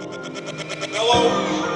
Hello?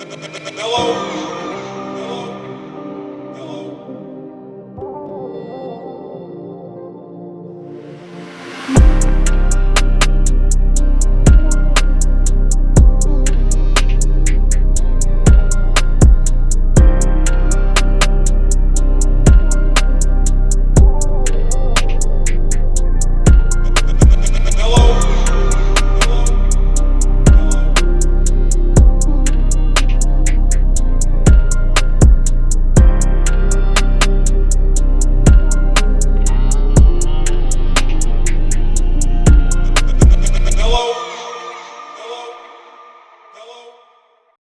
Hello.